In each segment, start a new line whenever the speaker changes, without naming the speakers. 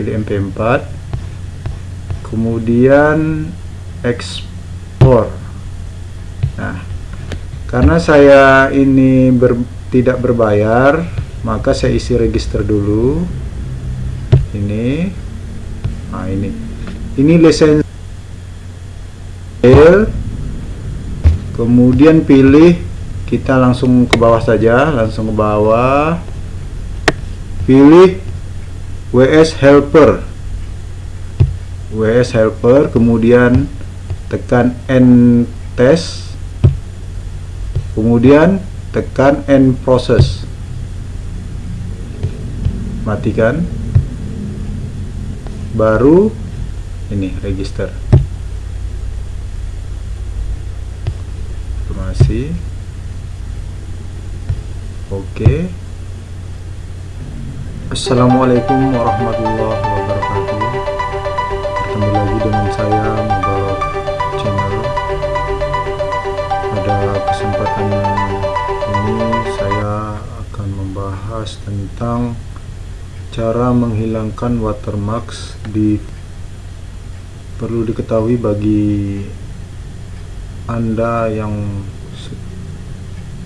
pilih MP4 kemudian ekspor. Nah karena saya ini ber, tidak berbayar maka saya isi register dulu. Ini. Nah ini. Ini lisensi kemudian pilih kita langsung ke bawah saja langsung ke bawah. Pilih WS helper. WS helper kemudian tekan end test kemudian tekan end process matikan. Baru ini register. Informasi oke Assalamualaikum warahmatullahi wabarakatuh. Bertemu lagi dengan saya Mubarak channel. Pada kesempatan ini saya akan membahas tentang cara menghilangkan watermarks di perlu diketahui bagi anda yang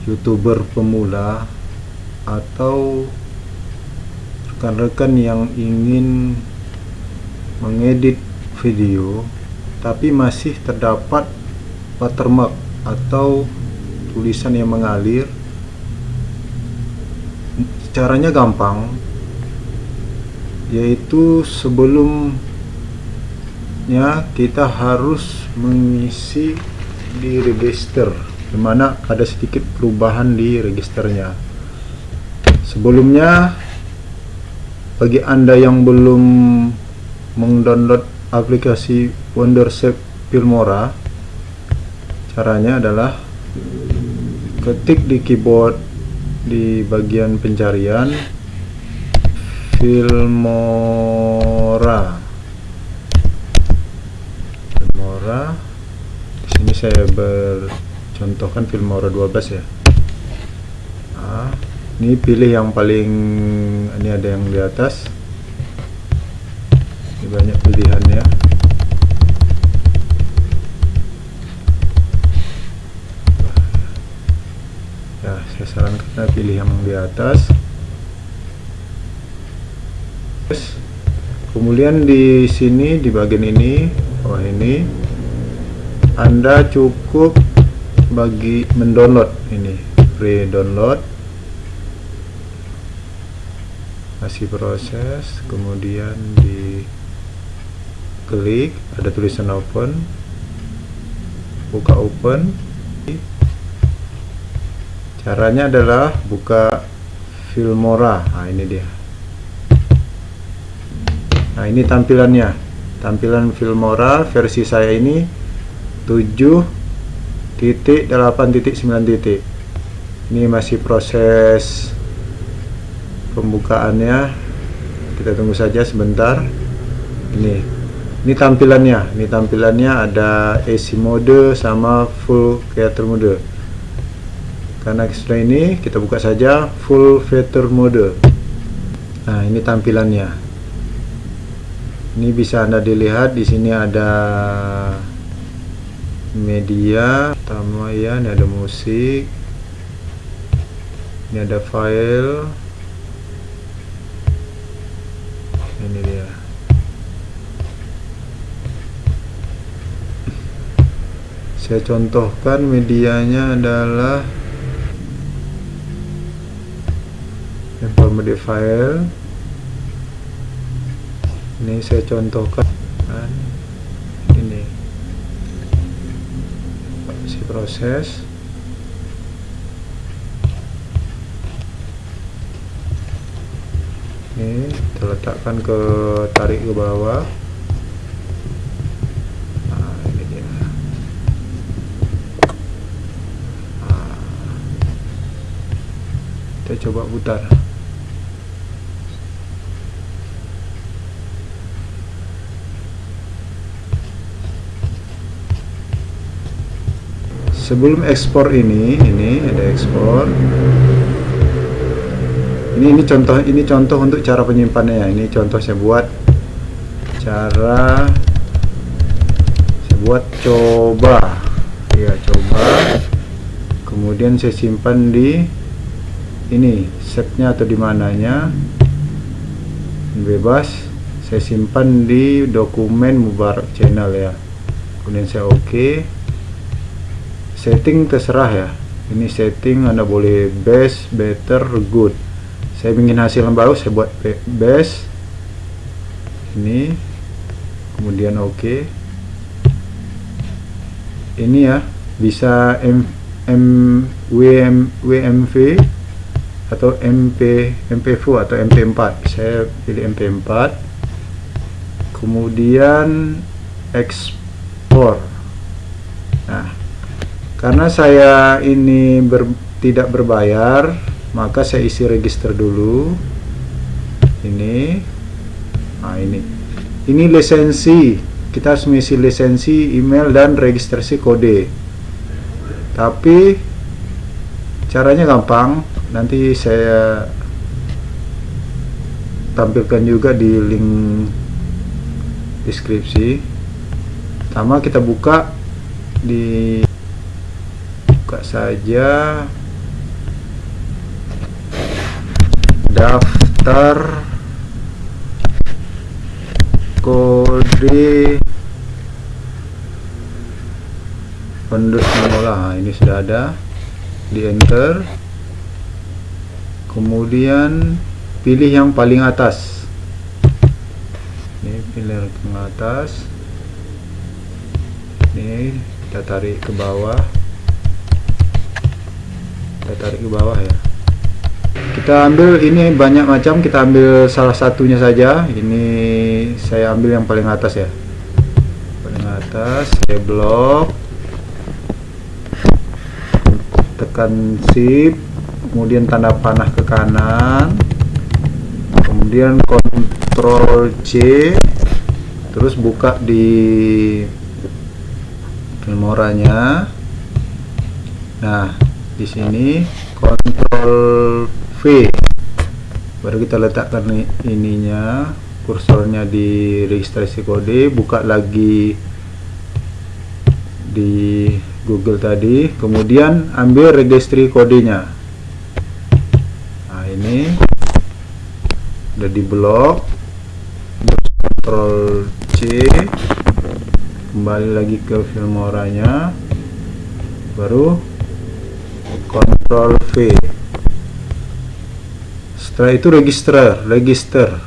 youtuber pemula atau rekan-rekan yang ingin mengedit video tapi masih terdapat watermark atau tulisan yang mengalir. Caranya gampang yaitu sebelumnya kita harus mengisi di register di mana ada sedikit perubahan di registernya. Sebelumnya bagi anda yang belum mendownload aplikasi Wondership Filmora caranya adalah ketik di keyboard di bagian pencarian Filmora. Filmora. Di sini saya bercontohkan Filmora 12 ya. Nah, ini pilih yang paling ini ada yang di atas. Ini banyak pilihannya. Ya saya sarankan pilih yang di atas. Kemudian di sini di bagian ini oh ini anda cukup bagi mendownload ini free download masih proses kemudian di klik ada tulisan open. Buka open. Caranya adalah buka Filmora. Nah ini dia. Nah ini tampilannya. Tampilan Filmora versi saya ini 7.8.9 titik. Ini masih proses pembukaannya. Kita tunggu saja sebentar. Ini ini tampilannya. Ini tampilannya ada AC mode sama full creator mode. Karena setelah ini kita buka saja full feature mode. Nah ini tampilannya. Ini bisa anda dilihat di sini ada media pertama ya. Ini ada musik. Ini ada file ini dia. Saya contohkan medianya adalah media file ini saya contohkan kan, ini. Si proses ini terletakkan ke tarik ke bawah. Nah, ini dia. Nah, kita coba putar. Sebelum ekspor ini ini ada ekspor ini ini contoh ini contoh untuk cara penyimpanannya ini contoh saya buat. Cara saya buat coba. Ya coba. Kemudian saya simpan di ini setnya atau di mananya. Bebas. Saya simpan di dokumen Mubarak channel ya. Kemudian saya oke. Okay. setting terserah ya. Ini setting anda boleh best better good saya ingin hasil yang baru saya buat best ini. Kemudian oke. Okay. ini ya bisa M, M WM WMV atau MP MP4 atau MP4 saya pilih MP4 kemudian ekspor. Nah karena saya ini ber, tidak berbayar maka saya isi register dulu. Ini. Nah ini. Ini lisensi. Kita harus mengisi lisensi email dan registrasi kode. Tapi caranya gampang. Nanti saya tampilkan juga di link deskripsi. Pertama kita buka di buka saja daftar kode pendus nah, ini sudah ada. Di enter. Kemudian pilih yang paling atas. Ini pilih yang atas. Ini kita tarik ke bawah. Kita tarik ke bawah ya kita ambil ini banyak macam kita ambil salah satunya saja. Ini saya ambil yang paling atas ya. Paling atas saya blok. Tekan shift kemudian tanda panah ke kanan. Kemudian Ctrl C terus buka di filmoranya. Nah di sini Ctrl Baru kita letakkan ininya kursornya di registrasi kode buka lagi di Google tadi kemudian ambil registry kodenya. Nah ini udah di blok Ctrl C kembali lagi ke filmoranya. Baru Ctrl V setelah itu register register.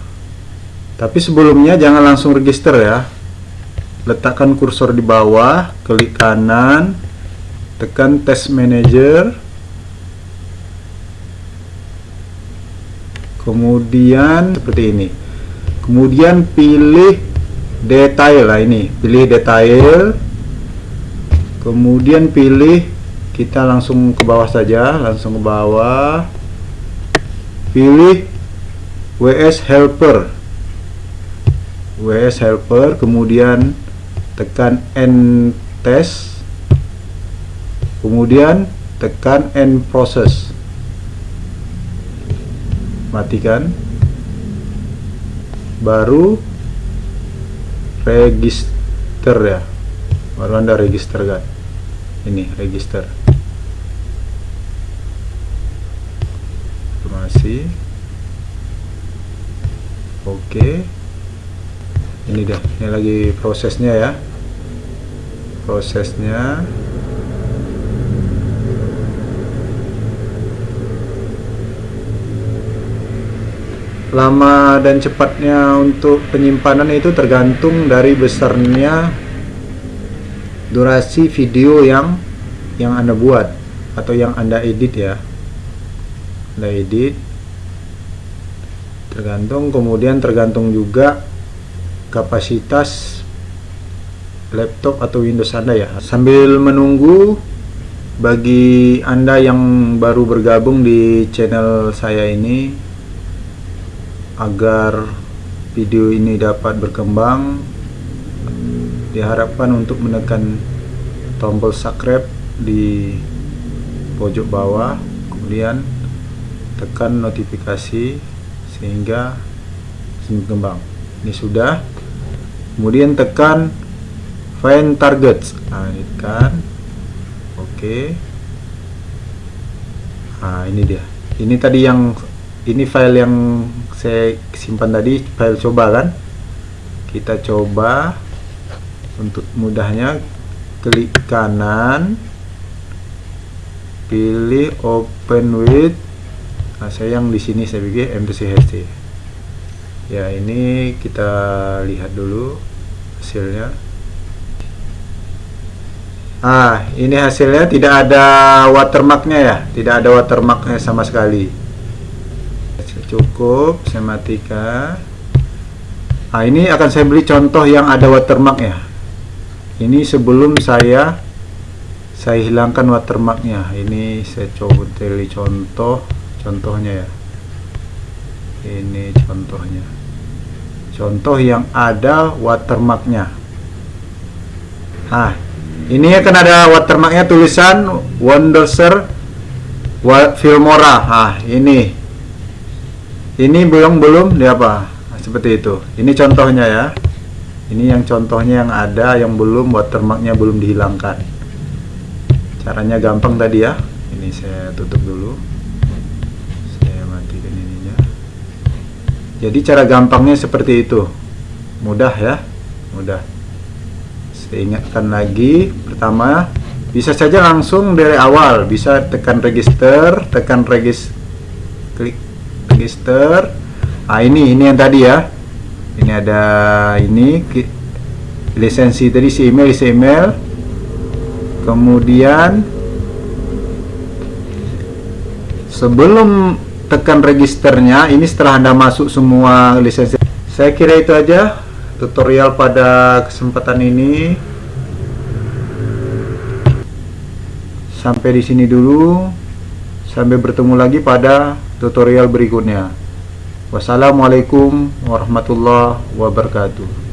Tapi sebelumnya jangan langsung register ya. Letakkan kursor di bawah klik kanan tekan test manager. Kemudian seperti ini. Kemudian pilih detail lah ini. Pilih detail. Kemudian pilih kita langsung ke bawah saja langsung ke bawah pilih WS Helper. WS Helper kemudian tekan End Test kemudian tekan End Process matikan. Baru register ya. Baru anda register kan ini register informasi oke. Ini dah ini lagi prosesnya ya. Prosesnya. Lama dan cepatnya untuk penyimpanan itu tergantung dari besarnya durasi video yang yang anda buat atau yang anda edit ya anda edit. Tergantung kemudian tergantung juga kapasitas laptop atau Windows anda ya. Sambil menunggu bagi anda yang baru bergabung di channel saya ini agar video ini dapat berkembang diharapkan untuk menekan tombol subscribe di pojok bawah. Kemudian tekan notifikasi sehingga berkembang ini sudah. Kemudian tekan find targets. Nah ini tekan. Oke. Nah ini dia. Ini tadi yang ini file yang saya simpan tadi file coba kan? Kita coba untuk mudahnya. Klik kanan. Pilih open with nah, saya yang di sini saya pikir MPC ya ini kita lihat dulu hasilnya. Ah ini hasilnya tidak ada watermarknya ya? Tidak ada watermarknya sama sekali. Cukup saya matikan. Nah ini akan saya beli contoh yang ada watermark ya ini sebelum saya saya hilangkan watermarknya. Ini saya coba teli contoh contohnya ya. Ini contohnya. Contoh yang ada watermarknya. Nah ini akan ada watermarknya tulisan Wonderser Filmora. Nah ini. Ini belum belum di apa? Nah, seperti itu. Ini contohnya ya. Ini yang contohnya yang ada yang belum watermarknya belum dihilangkan. Caranya gampang tadi ya. Ini saya tutup dulu jadi cara gampangnya seperti itu. Mudah ya mudah. Saya ingatkan lagi pertama bisa saja langsung dari awal. Bisa tekan register tekan regis klik register. Ah ini ini yang tadi ya. Ini ada ini lisensi tadi si email si email. Kemudian sebelum tekan registernya ini setelah anda masuk semua lisensi. Saya kira itu aja tutorial pada kesempatan ini. Sampai di sini dulu. Sampai bertemu lagi pada tutorial berikutnya. Wassalamualaikum warahmatullahi wabarakatuh